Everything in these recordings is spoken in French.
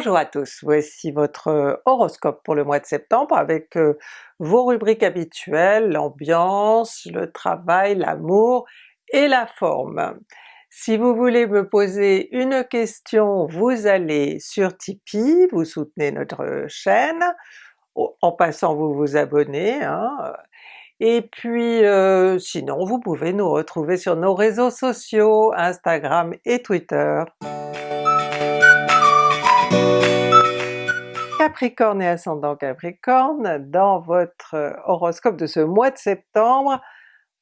Bonjour à tous, voici votre horoscope pour le mois de septembre avec vos rubriques habituelles, l'ambiance, le travail, l'amour et la forme. Si vous voulez me poser une question, vous allez sur Tipeee, vous soutenez notre chaîne, en passant vous vous abonnez, hein. et puis sinon vous pouvez nous retrouver sur nos réseaux sociaux, Instagram et Twitter. Capricorne et ascendant Capricorne, dans votre horoscope de ce mois de septembre,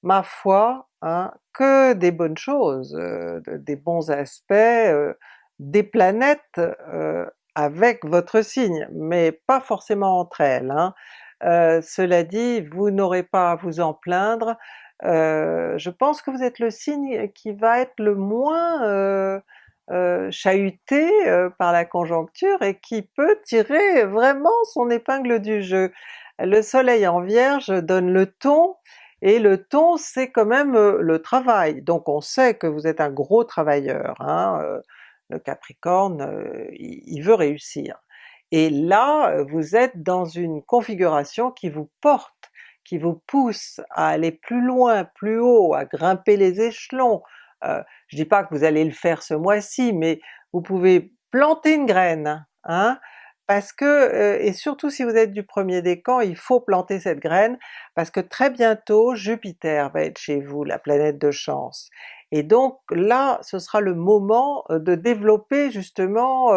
ma foi, hein, que des bonnes choses, euh, des bons aspects, euh, des planètes euh, avec votre signe, mais pas forcément entre elles. Hein. cela dit, vous n'aurez pas à vous en plaindre, je pense que vous êtes le signe qui va être le moins euh, chahuté euh, par la conjoncture et qui peut tirer vraiment son épingle du jeu. Le soleil en Vierge donne le ton, et le ton c'est quand même euh, le travail, donc on sait que vous êtes un gros travailleur, hein, le Capricorne il veut réussir. Et là vous êtes dans une configuration qui vous porte, qui vous pousse à aller plus loin, plus haut, à grimper les échelons, euh, je dis pas que vous allez le faire ce mois-ci, mais vous pouvez planter une graine, hein, parce que, euh, et surtout si vous êtes du premier décan, il faut planter cette graine, parce que très bientôt Jupiter va être chez vous, la planète de chance. Et donc là, ce sera le moment euh, de développer justement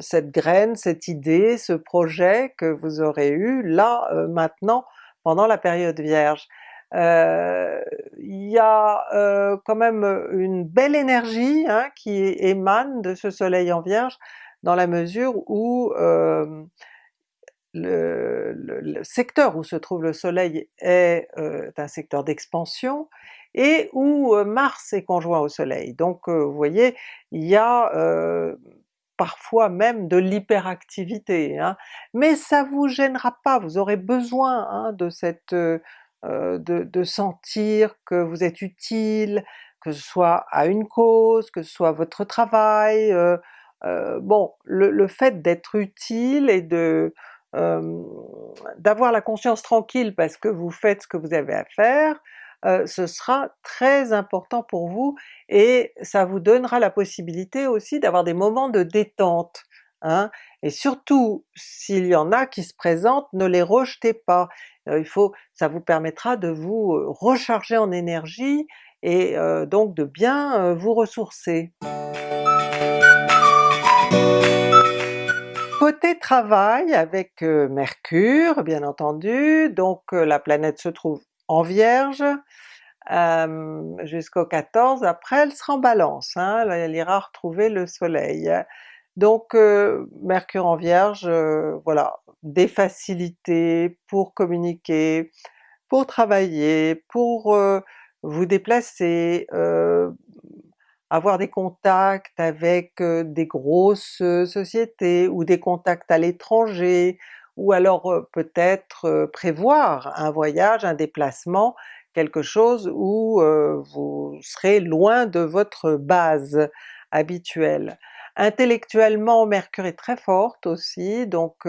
cette graine, cette idée, ce projet que vous aurez eu là, maintenant, pendant la période Vierge. Euh, il y a euh, quand même une belle énergie hein, qui émane de ce soleil en Vierge, dans la mesure où euh, le, secteur où se trouve le soleil est un secteur d'expansion, et où Mars est conjoint au soleil. Donc vous voyez, il y a parfois même de l'hyperactivité, hein. mais ça vous gênera pas, vous aurez besoin hein, de cette euh, de, sentir que vous êtes utile, que ce soit à une cause, que ce soit votre travail, euh, euh, bon, le, fait d'être utile et de d'avoir la conscience tranquille parce que vous faites ce que vous avez à faire, ce sera très important pour vous et ça vous donnera la possibilité aussi d'avoir des moments de détente. Hein? Et surtout, s'il y en a qui se présentent, ne les rejetez pas. Euh, il faut, ça vous permettra de vous recharger en énergie et donc de bien vous ressourcer. Côté travail avec Mercure bien entendu, donc la planète se trouve en Vierge jusqu'au 14, après elle sera en Balance, hein, elle ira retrouver le soleil. Donc Mercure en Vierge, voilà, des facilités pour communiquer, pour travailler, pour vous déplacer, avoir des contacts avec des grosses sociétés ou des contacts à l'étranger, ou alors peut-être prévoir un voyage, un déplacement, quelque chose où vous serez loin de votre base habituelle. Intellectuellement Mercure est très forte aussi, donc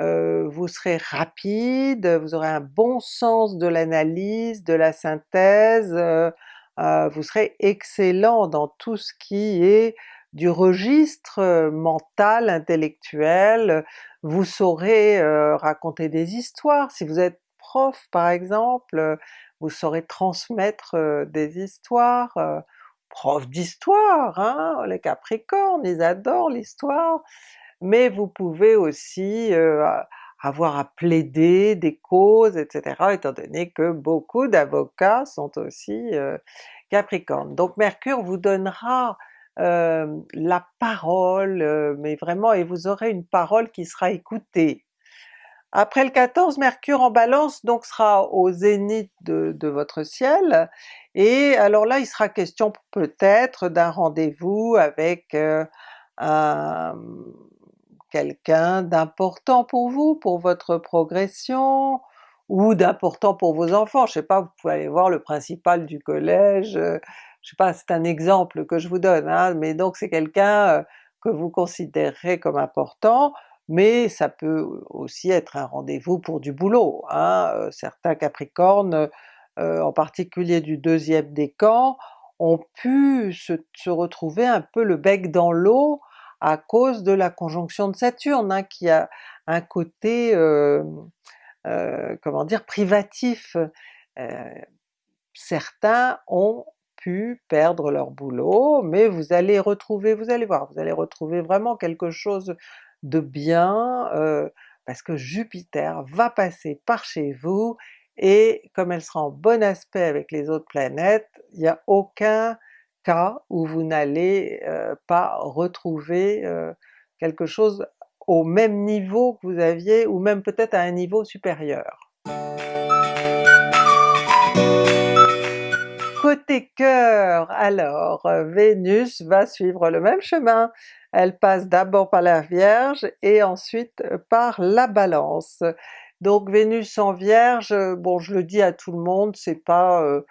euh, vous serez rapide, vous aurez un bon sens de l'analyse, de la synthèse, euh, euh, vous serez excellent dans tout ce qui est du registre mental, intellectuel, vous saurez raconter des histoires, si vous êtes prof par exemple, vous saurez transmettre des histoires, prof d'histoire, hein, les Capricornes, ils adorent l'histoire, mais vous pouvez aussi avoir à plaider des causes, etc., étant donné que beaucoup d'avocats sont aussi Capricornes. Donc Mercure vous donnera la parole, mais vraiment, et vous aurez une parole qui sera écoutée. Après le 14, Mercure en Balance donc sera au zénith de, votre ciel, et alors là il sera question peut-être d'un rendez-vous avec un, quelqu'un d'important pour vous, pour votre progression, ou d'important pour vos enfants, je sais pas, vous pouvez aller voir le principal du collège, euh, je sais pas, c'est un exemple que je vous donne, hein, mais donc c'est quelqu'un, euh, que vous considérerez comme important, mais ça peut aussi être un rendez-vous pour du boulot. Hein. Certains Capricornes, en particulier du deuxième décan, ont pu se, retrouver un peu le bec dans l'eau à cause de la conjonction de Saturne, hein, qui a un côté, comment dire, privatif. Certains ont pu perdre leur boulot, mais vous allez retrouver, vous allez voir, vous allez retrouver vraiment quelque chose de bien, parce que Jupiter va passer par chez vous, et comme elle sera en bon aspect avec les autres planètes, il n'y a aucun cas où vous n'allez pas retrouver quelque chose au même niveau que vous aviez, ou même peut-être à un niveau supérieur. Côté cœur, alors Vénus va suivre le même chemin, elle passe d'abord par la Vierge et ensuite par la Balance. Donc Vénus en Vierge, bon je le dis à tout le monde, c'est pas euh,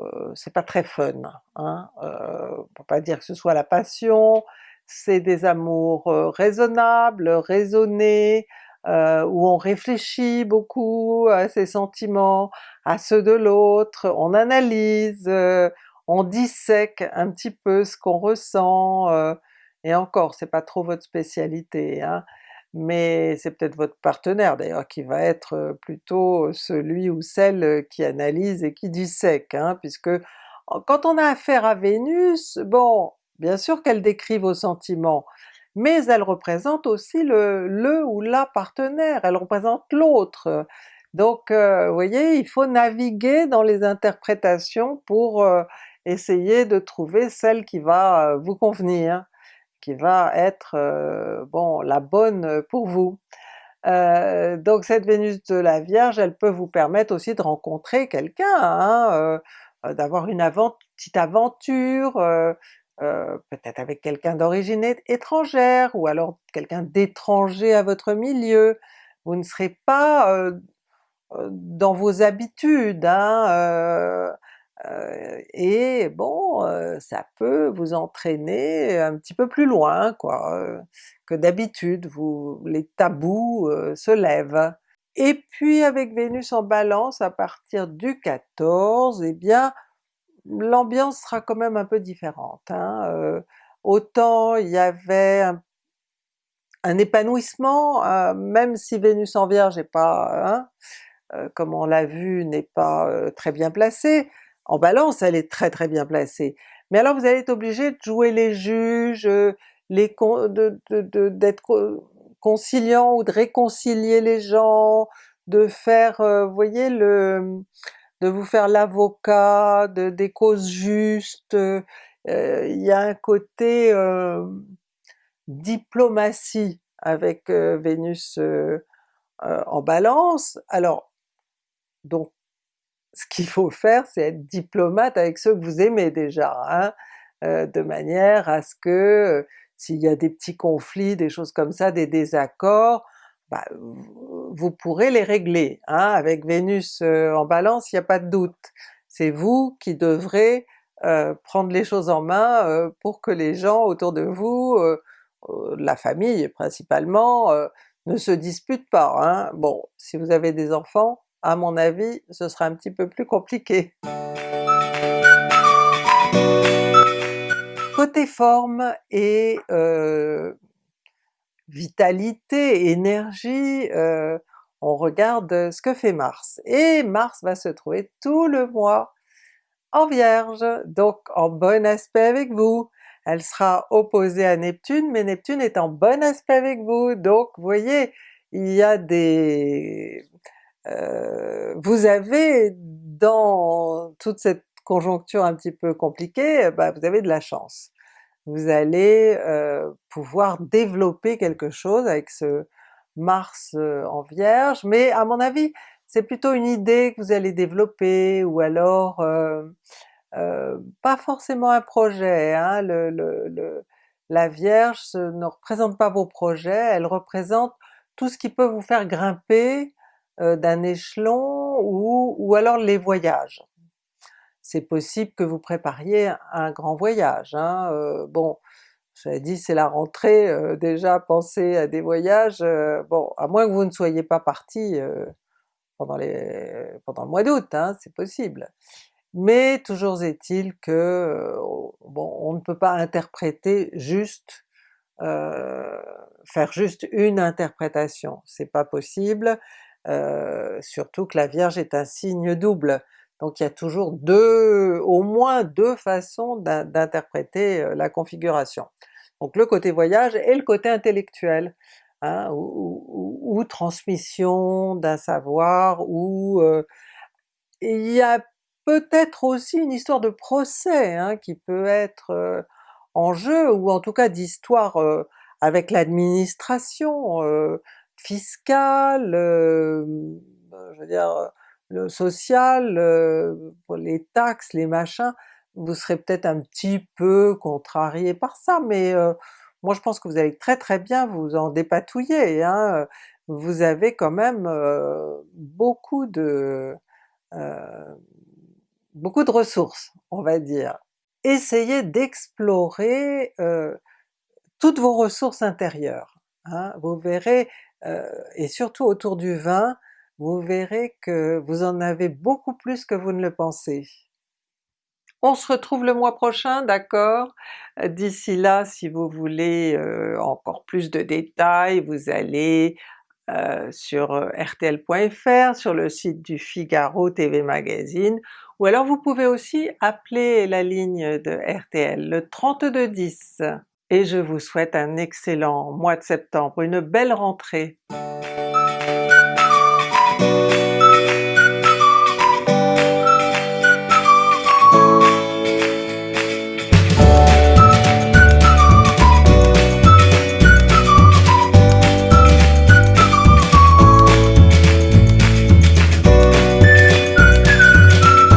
euh, c'est pas très fun, hein? Euh, peut pas dire que ce soit la passion, c'est des amours raisonnables, raisonnés, où on réfléchit beaucoup à ses sentiments, à ceux de l'autre, on analyse, on dissèque un petit peu ce qu'on ressent, et encore c'est pas trop votre spécialité, hein mais c'est peut-être votre partenaire d'ailleurs qui va être plutôt celui ou celle qui analyse et qui dissèque, hein, puisque quand on a affaire à Vénus, bon, bien sûr qu'elle décrit vos sentiments, mais elle représente aussi le, le ou la partenaire, elle représente l'autre. Donc vous voyez, il faut naviguer dans les interprétations pour essayer de trouver celle qui va vous convenir qui va être bon la bonne pour vous. Donc cette Vénus de la Vierge, elle peut vous permettre aussi de rencontrer quelqu'un, hein, d'avoir une petite aventure, peut-être avec quelqu'un d'origine étrangère, ou alors quelqu'un d'étranger à votre milieu. Vous ne serez pas dans vos habitudes, hein, euh, et bon, euh, ça peut vous entraîner un petit peu plus loin quoi, euh, que d'habitude, les tabous se lèvent. Et puis avec Vénus en Balance à partir du 14, eh bien l'ambiance sera quand même un peu différente. Hein. autant il y avait un, épanouissement, même si Vénus en Vierge n'est pas, hein, comme on l'a vu, n'est pas très bien placée, en Balance elle est très très bien placée, mais alors vous allez être obligé de jouer les juges, les d'être conciliant ou de réconcilier les gens, de faire, vous voyez, le, de vous faire l'avocat de, des causes justes, il y a un côté diplomatie avec Vénus en Balance, alors donc ce qu'il faut faire c'est être diplomate avec ceux que vous aimez déjà, hein, euh, de manière à ce que euh, s'il y a des petits conflits, des choses comme ça, des désaccords, bah, vous pourrez les régler. Hein. Avec Vénus euh, en Balance, il n'y a pas de doute. C'est vous qui devrez prendre les choses en main pour que les gens autour de vous, la famille principalement, ne se disputent pas. Hein. Bon, si vous avez des enfants, à mon avis ce sera un petit peu plus compliqué. Côté forme et euh, vitalité, énergie, euh, on regarde ce que fait Mars. Et Mars va se trouver tout le mois en Vierge, donc en bon aspect avec vous. Elle sera opposée à Neptune, mais Neptune est en bon aspect avec vous, donc vous voyez, il y a des vous avez dans toute cette conjoncture un petit peu compliquée, bah, vous avez de la chance. Vous allez euh, pouvoir développer quelque chose avec ce Mars euh, en Vierge, mais à mon avis c'est plutôt une idée que vous allez développer, ou alors pas forcément un projet. Hein. Le, la Vierge ne représente pas vos projets, elle représente tout ce qui peut vous faire grimper euh, d'un échelon ou, ou alors les voyages. C'est possible que vous prépariez un grand voyage, hein, euh, bon Cela dit c'est la rentrée, euh, déjà penser à des voyages, euh, bon à moins que vous ne soyez pas parti pendant, les, pendant le mois d'août, hein, c'est possible. Mais toujours est-il que bon, on ne peut pas interpréter juste, faire juste une interprétation, c'est pas possible, surtout que la Vierge est un signe double. Donc il y a toujours deux, au moins deux façons d'interpréter la configuration. Donc le côté voyage et le côté intellectuel, hein, ou, transmission d'un savoir, ou il y a peut-être aussi une histoire de procès hein, qui peut être en jeu, ou en tout cas d'histoire avec l'administration fiscale, je veux dire le social, les taxes, les machins, vous serez peut-être un petit peu contrarié par ça, mais moi je pense que vous allez très très bien vous en dépatouiller, hein. vous avez quand même beaucoup de beaucoup de ressources, on va dire. Essayez d'explorer toutes vos ressources intérieures, hein. vous verrez, et surtout autour du vin, vous verrez que vous en avez beaucoup plus que vous ne le pensez. On se retrouve le mois prochain, d'accord? D'ici là, si vous voulez euh, encore plus de détails, vous allez euh, sur euh, rtl.fr, sur le site du Figaro TV Magazine, ou alors vous pouvez aussi appeler la ligne de RTL, le 3210. Et je vous souhaite un excellent mois de septembre, une belle rentrée!